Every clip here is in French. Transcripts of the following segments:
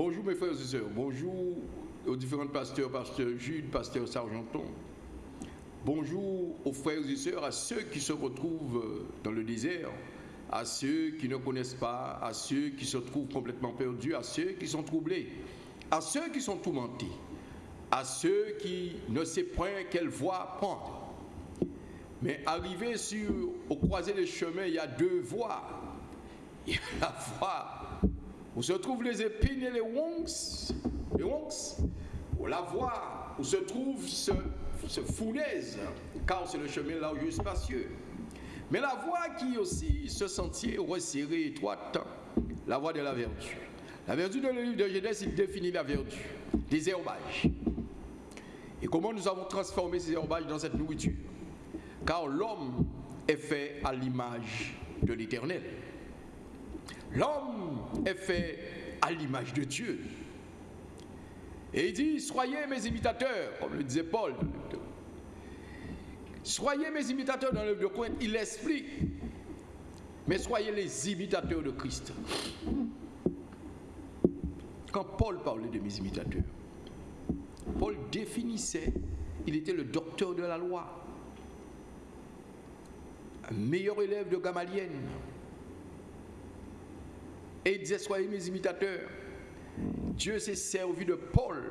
Bonjour mes frères et sœurs, bonjour aux différents pasteurs, pasteur Jude, pasteur Sargenton. Bonjour aux frères et sœurs, à ceux qui se retrouvent dans le désert, à ceux qui ne connaissent pas, à ceux qui se trouvent complètement perdus, à ceux qui sont troublés, à ceux qui sont tourmentés, à ceux qui ne savent point quelle voie prendre. Mais arrivé sur, au croisé des chemins, il y a deux voies. Il y a la voie où se trouvent les épines et les wonks, les wonks, ou la voie où se trouve ce, ce car c'est le chemin large spacieux. Mais la voie qui aussi, ce sentier resserré, étroite, la voie de la vertu. La vertu dans le de Genèse, il définit la vertu, des herbages. Et comment nous avons transformé ces herbages dans cette nourriture? Car l'homme est fait à l'image de l'éternel. L'homme est fait à l'image de Dieu. Et il dit, soyez mes imitateurs, comme le disait Paul. Soyez mes imitateurs dans l'œuvre de Corinth. Il explique. Mais soyez les imitateurs de Christ. Quand Paul parlait de mes imitateurs, Paul définissait, il était le docteur de la loi, un meilleur élève de Gamaliel. Et il disait, soyez mes imitateurs. Dieu s'est servi de Paul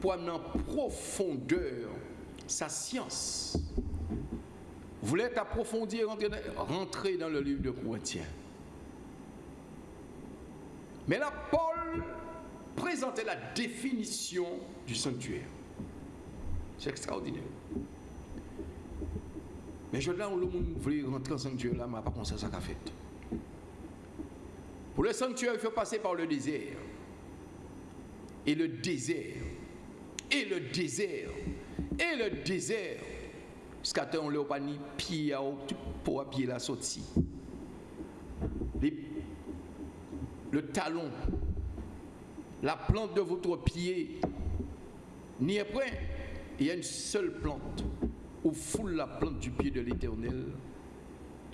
pour amener en profondeur sa science. Voulez approfondir, rentrer dans le livre de Corinthiens? Mais là, Paul présentait la définition du sanctuaire. C'est extraordinaire. Mais je là où le monde voulait rentrer au sanctuaire, là, mais pas ça, ça qu'a fait. Pour le sanctuaire, il faut passer par le désert. Et le désert. Et le désert. Et le désert. Jusqu'à temps, on n'a pas ni pour pied la sortie. Le talon la plante de votre pied n'y est point. Il y a une seule plante. Où foule la plante du pied de l'Éternel,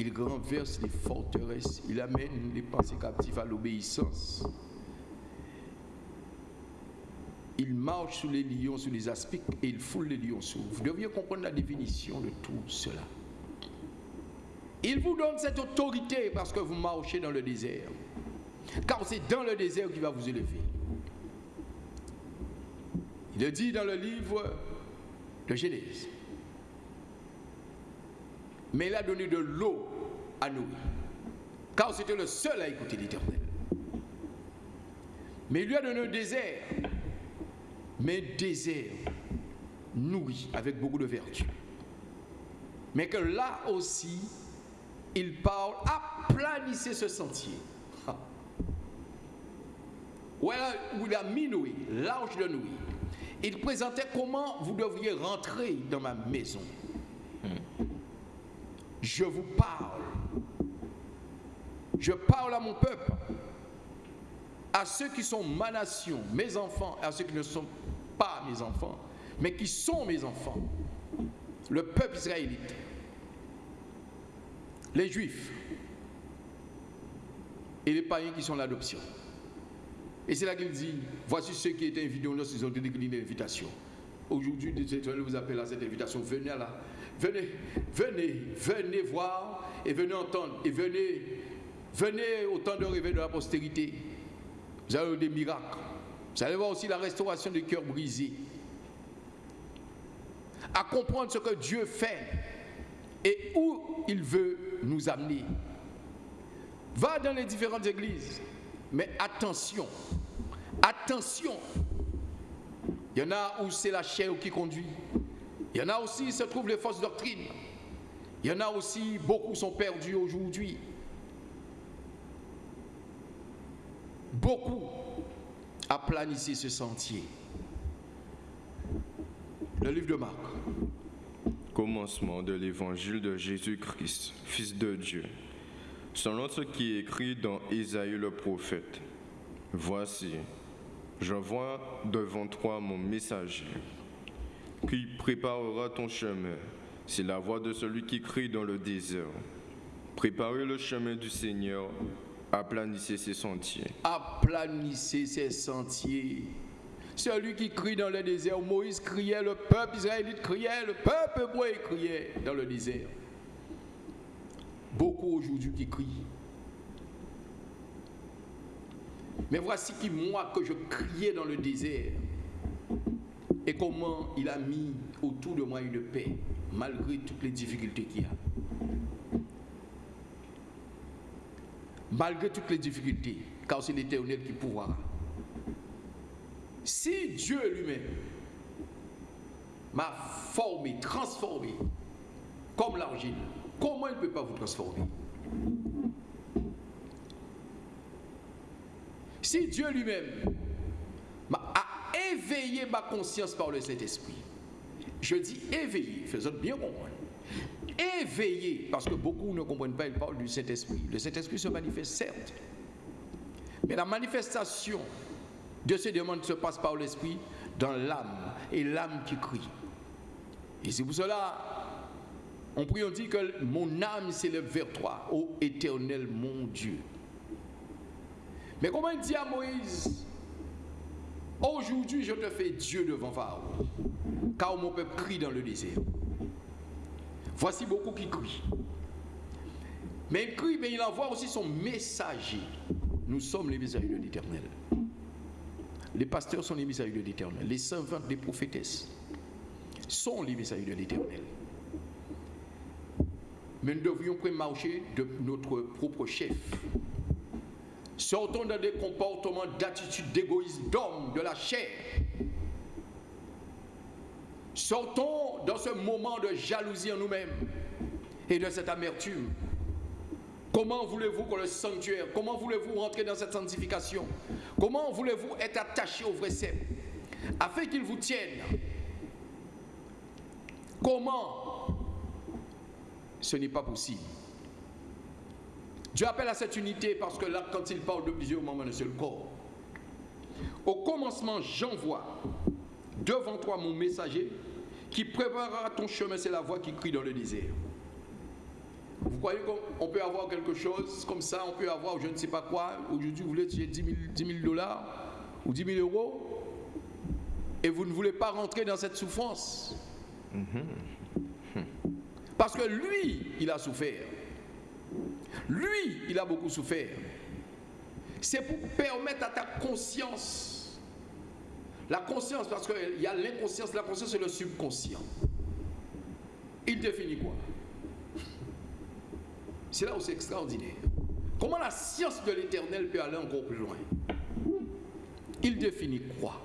il renverse les forteresses, il amène les pensées captives à l'obéissance. Il marche sous les lions, sous les aspics, et il foule les lions sous. Vous devriez comprendre la définition de tout cela. Il vous donne cette autorité parce que vous marchez dans le désert. Car c'est dans le désert qu'il va vous élever. Il est dit dans le livre de Genèse. Mais il a donné de l'eau à nous. Car c'était le seul à écouter l'Éternel. Mais il lui a donné un désert. Mais désert nourri avec beaucoup de vertu. Mais que là aussi, il parle, aplanissez ce sentier. Où il a mis Noé, l'ange de Noé il présentait comment vous devriez rentrer dans ma maison. Je vous parle. Je parle à mon peuple, à ceux qui sont ma nation, mes enfants, à ceux qui ne sont pas mes enfants, mais qui sont mes enfants. Le peuple israélite, les juifs et les païens qui sont l'adoption. Et c'est là qu'il dit, voici ceux qui étaient invités, ils ont décliné l'invitation. Aujourd'hui, je vous appelle à cette invitation, venez là, venez, venez, venez voir et venez entendre, et venez, venez au temps de réveil de la postérité. Vous allez voir des miracles. Vous allez voir aussi la restauration des cœurs brisés. À comprendre ce que Dieu fait et où il veut nous amener. Va dans les différentes églises, mais attention, attention. Il y en a où c'est la chair qui conduit. Il y en a aussi se trouvent les fausses doctrines. Il y en a aussi, beaucoup sont perdus aujourd'hui. Beaucoup aplanissent ce sentier. Le livre de Marc. Commencement de l'évangile de Jésus-Christ, Fils de Dieu selon ce qui est écrit dans Isaïe le prophète. Voici, je vois devant toi mon messager, qui préparera ton chemin. C'est la voix de celui qui crie dans le désert. Préparez le chemin du Seigneur, Aplanissez ses sentiers. Aplanissez ses sentiers. Celui qui crie dans le désert, Moïse criait, le peuple israélite criait, le peuple hébreu criait dans le désert. Beaucoup aujourd'hui qui crient. Mais voici qui moi que je criais dans le désert et comment il a mis autour de moi une paix malgré toutes les difficultés qu'il y a. Malgré toutes les difficultés, car c'est l'Éternel qui pourra. Si Dieu lui-même m'a formé, transformé, comme l'argile, comment il ne peut pas vous transformer? Si Dieu lui-même ma conscience par le Saint-Esprit, je dis éveillé, faisons bien comprendre. Éveillé, parce que beaucoup ne comprennent pas, ils parlent du Saint-Esprit. Le Saint-Esprit se manifeste, certes. Mais la manifestation de ce demande se passe par l'Esprit dans l'âme, et l'âme qui crie. Et c'est pour cela, on prie, on dit que mon âme s'élève vers toi, ô éternel mon Dieu. Mais comment il dit à Moïse? Aujourd'hui, je te fais Dieu devant Pharaon, car mon peuple crie dans le désert. Voici beaucoup qui crient. Mais il crie, mais il envoie aussi son messager. Nous sommes les messagers de l'Éternel. Les pasteurs sont les messagers de l'Éternel. Les servantes des prophétesses sont les messagers de l'Éternel. Mais nous devrions marcher de notre propre chef. Sortons dans des comportements d'attitude d'égoïsme d'homme, de la chair. Sortons dans ce moment de jalousie en nous-mêmes et de cette amertume. Comment voulez-vous que le sanctuaire, comment voulez-vous rentrer dans cette sanctification? Comment voulez-vous être attaché au vrai sceptre afin qu'il vous tienne Comment? Ce n'est pas possible. Dieu appelle à cette unité parce que là, quand il parle de plusieurs moments de seul corps, au commencement, j'envoie devant toi mon messager qui préparera ton chemin, c'est la voix qui crie dans le désert. Vous croyez qu'on peut avoir quelque chose comme ça, on peut avoir je ne sais pas quoi, aujourd'hui vous voulez tuer 10 000, dollars ou 10 000 euros et vous ne voulez pas rentrer dans cette souffrance. Parce que lui, il a souffert. Lui, il a beaucoup souffert. C'est pour permettre à ta conscience, la conscience, parce qu'il y a l'inconscience, la conscience c'est le subconscient. Il définit quoi? C'est là où c'est extraordinaire. Comment la science de l'éternel peut aller encore plus loin? Il définit quoi?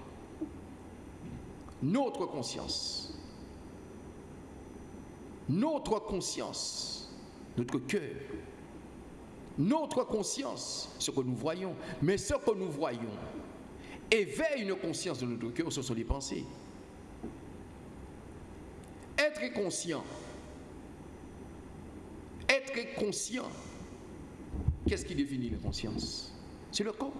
Notre conscience. Notre conscience, notre cœur, notre conscience, ce que nous voyons, mais ce que nous voyons éveille une conscience de notre cœur, ce sont les pensées. Être conscient, être conscient, qu'est-ce qui définit la conscience? C'est le corps.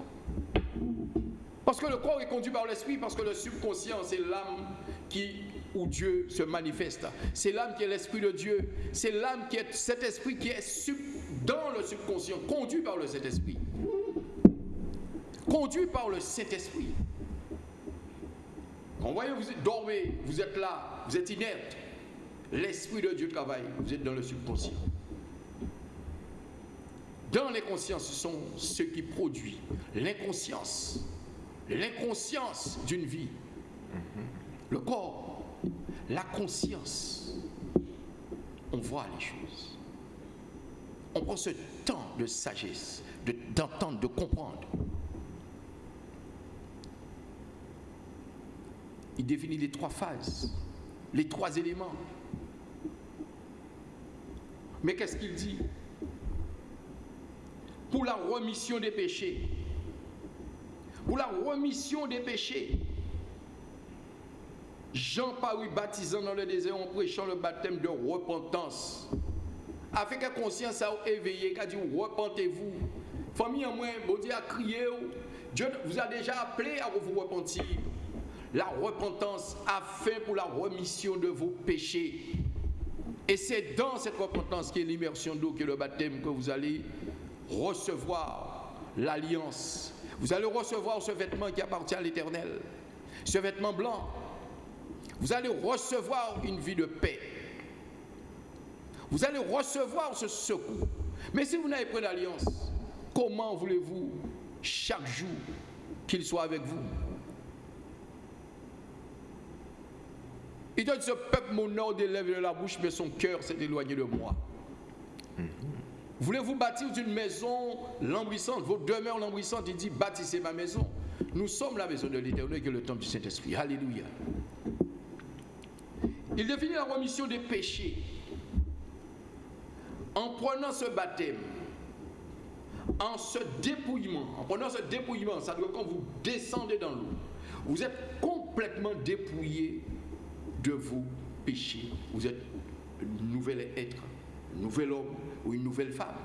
Parce que le corps est conduit par l'esprit, parce que le subconscient, c'est l'âme qui, où Dieu se manifeste. C'est l'âme qui est l'esprit de Dieu. C'est l'âme qui est cet esprit qui est sub, dans le subconscient, conduit par le Saint-Esprit. Conduit par le Saint-Esprit. Quand vous voyez, vous dormez, vous êtes là, vous êtes inerte. L'Esprit de Dieu travaille, vous êtes dans le subconscient. Dans les consciences, ce sont ceux qui produisent l'inconscience. L'inconscience d'une vie. Le corps, la conscience. On voit les choses. On prend ce temps de sagesse, d'entendre, de, comprendre. Il définit les trois phases, les trois éléments. Mais qu'est-ce qu'il dit? Pour la remission des péchés, pour la remission des péchés, Jean parut baptisant dans le désert en prêchant le baptême de repentance que conscience a éveillé, qu'a dit repentez-vous. Famille en moins, bon a crié, Dieu vous a déjà appelé à vous repentir. La repentance a fait pour la remission de vos péchés. Et c'est dans cette repentance qui est l'immersion d'eau, qui est le baptême que vous allez recevoir l'alliance. Vous allez recevoir ce vêtement qui appartient à l'Éternel, ce vêtement blanc. Vous allez recevoir une vie de paix. Vous allez recevoir ce secours. Mais si vous n'avez pas d'alliance, comment voulez-vous chaque jour qu'il soit avec vous? Il donne ce peuple mon nom des lèvres de la bouche, mais son cœur s'est éloigné de moi. Voulez-vous bâtir une maison lambrissante, vos demeures lambrissantes Il dit bâtissez ma maison. Nous sommes la maison de l'Éternel qui est le temple du Saint-Esprit. Alléluia. Il définit la remission des péchés en prenant ce baptême, en ce dépouillement, en prenant ce dépouillement, ça veut dire quand vous descendez dans l'eau, vous êtes complètement dépouillé de vos péchés. Vous êtes un nouvel être, un nouvel homme ou une nouvelle femme.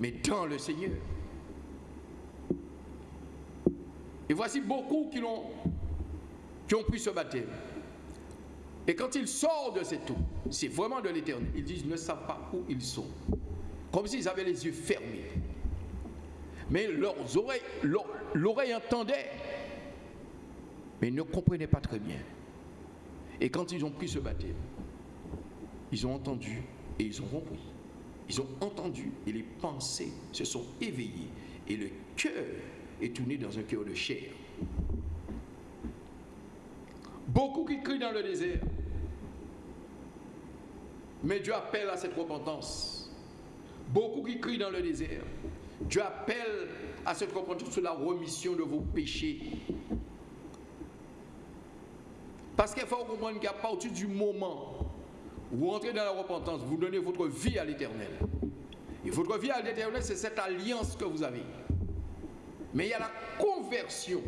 Mais dans le Seigneur. Et voici beaucoup qui, qui ont pris ce baptême. Et quand ils sortent de cette eau, c'est vraiment de l'éternel. Ils disent, ne savent pas où ils sont. Comme s'ils avaient les yeux fermés. Mais leurs oreilles, l'oreille entendait, mais ils ne comprenaient pas très bien. Et quand ils ont pris ce baptême, ils ont entendu et ils ont compris. Ils ont entendu et les pensées se sont éveillées et le cœur est tourné dans un cœur de chair. Beaucoup qui crient dans le désert. Mais Dieu appelle à cette repentance. Beaucoup qui crient dans le désert. Dieu appelle à cette repentance sur la remission de vos péchés. Parce qu'il faut comprendre qu'à partir du moment où vous entrez dans la repentance, vous donnez votre vie à l'éternel. Et votre vie à l'éternel, c'est cette alliance que vous avez. Mais il y a la conversion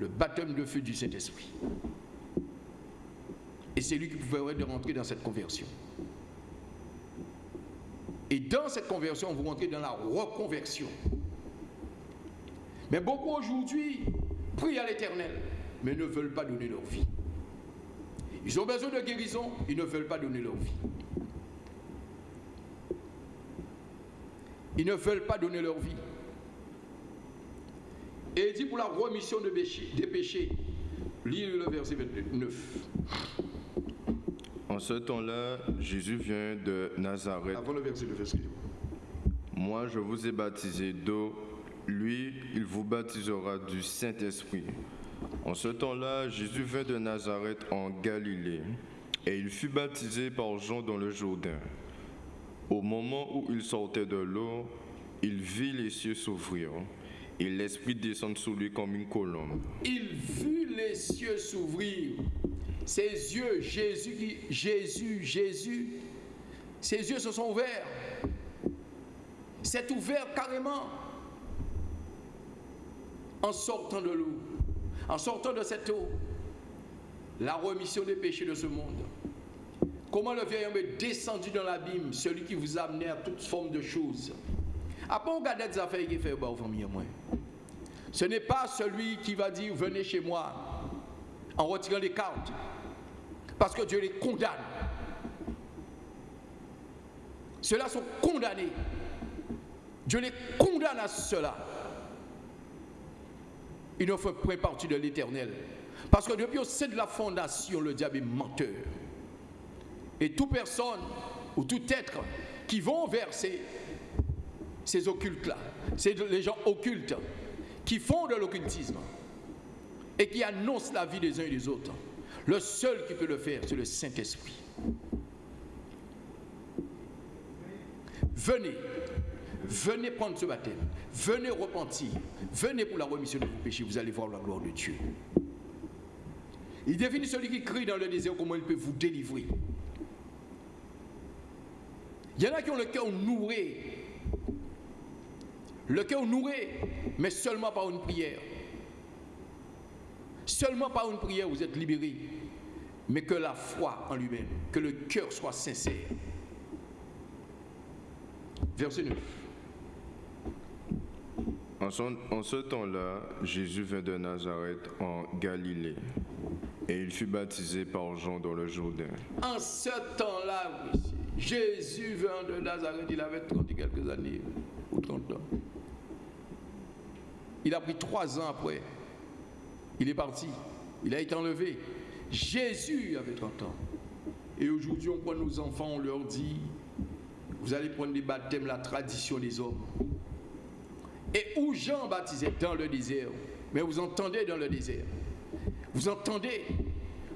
le baptême de feu du Saint-Esprit. Et c'est lui qui pouvait de rentrer dans cette conversion. Et dans cette conversion, vous rentrez dans la reconversion. Mais beaucoup aujourd'hui prient à l'éternel, mais ne veulent pas donner leur vie. Ils ont besoin de guérison, ils ne veulent pas donner leur vie. Ils ne veulent pas donner leur vie. Et il dit pour la remission de des péchés. Lisez le verset 29. En ce temps-là, Jésus vient de Nazareth. Avant le verset 9, Moi, je vous ai baptisé d'eau. Lui, il vous baptisera du Saint-Esprit. En ce temps-là, Jésus vint de Nazareth en Galilée, et il fut baptisé par Jean dans le Jourdain. Au moment où il sortait de l'eau, il vit les cieux s'ouvrir et l'Esprit descend sur lui comme une colombe. Il vit les cieux s'ouvrir. Ses yeux, Jésus, Jésus, Jésus, ses yeux se sont ouverts. C'est ouvert carrément en sortant de l'eau, en sortant de cette eau. La remission des péchés de ce monde. Comment le vieil homme est descendu dans l'abîme, celui qui vous a amené à toute forme de choses. Après, on regarde des affaires qui fait aux famille moi. Ce n'est pas celui qui va dire venez chez moi en retirant les cartes. Parce que Dieu les condamne. Ceux-là sont condamnés. Dieu les condamne à cela. Ils ne font point partie de l'éternel. Parce que depuis au sein de la fondation, le diable est menteur. Et toute personne ou tout être qui vont vers ces, ces occultes-là, c'est les gens occultes, qui font de l'occultisme et qui annoncent la vie des uns et des autres. Le seul qui peut le faire, c'est le Saint-Esprit. Venez, venez prendre ce baptême, venez repentir, venez pour la remission de vos péchés, vous allez voir la gloire de Dieu. Il définit celui qui crie dans le désert comment il peut vous délivrer. Il y en a qui ont le cœur nourri le cœur nourri, mais seulement par une prière. Seulement par une prière, vous êtes libéré. Mais que la foi en lui-même, que le cœur soit sincère. Verset 9. En, ce temps-là, Jésus vint de Nazareth en Galilée, et il fut baptisé par Jean dans le Jourdain. En ce temps-là, Jésus vint de Nazareth, il avait 30 quelques années. pour 30 ans. Il a pris trois ans après. Il est parti. Il a été enlevé. Jésus avait 30 ans. Et aujourd'hui, on prend nos enfants, on leur dit, vous allez prendre des baptêmes, la tradition des hommes. Et où Jean baptisait? Dans le désert. Mais vous entendez dans le désert. Vous entendez?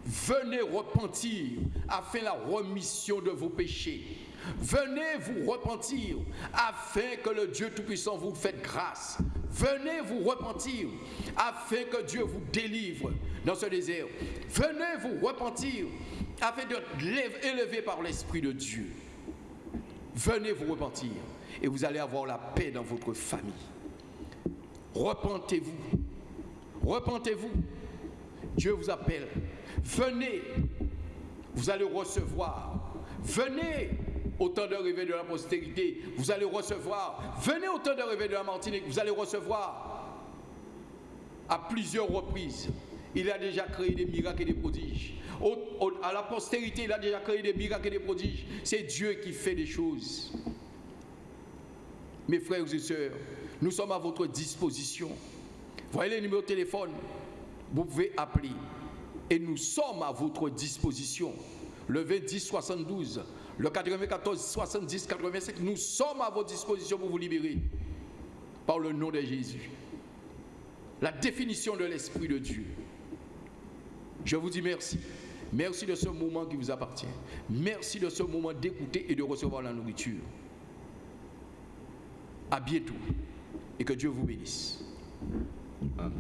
Venez repentir afin la remission de vos péchés. Venez vous repentir afin que le Dieu Tout-Puissant vous fasse grâce. Venez vous repentir afin que Dieu vous délivre dans ce désert. Venez vous repentir afin d'être élevé par l'Esprit de Dieu. Venez vous repentir et vous allez avoir la paix dans votre famille. Repentez-vous. Repentez-vous. Dieu vous appelle. Venez. Vous allez recevoir. Venez au temps de réveil de la postérité, vous allez recevoir. Venez au temps de réveil de la Martinique, vous allez recevoir. À plusieurs reprises, il a déjà créé des miracles et des prodiges. à la postérité, il a déjà créé des miracles et des prodiges. C'est Dieu qui fait des choses. Mes frères et sœurs, nous sommes à votre disposition. Voyez les numéros de téléphone. Vous pouvez appeler. Et nous sommes à votre disposition. Le 20 72 le 94 70 85, nous sommes à votre disposition pour vous libérer par le nom de Jésus. La définition de l'Esprit de Dieu. Je vous dis merci. Merci de ce moment qui vous appartient. Merci de ce moment d'écouter et de recevoir la nourriture. À bientôt et que Dieu vous bénisse. Amen.